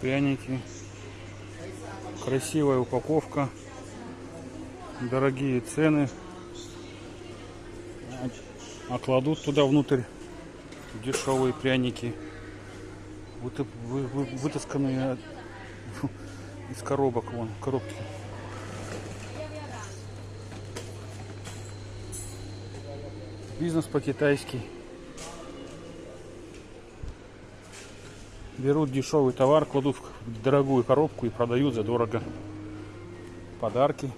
пряники. Красивая упаковка. Дорогие цены. А кладут туда внутрь дешевые пряники. Вы, вытасканные из коробок, вон, коробки. Бизнес по-китайски. Берут дешевый товар, кладут в дорогую коробку и продают за дорого. Подарки.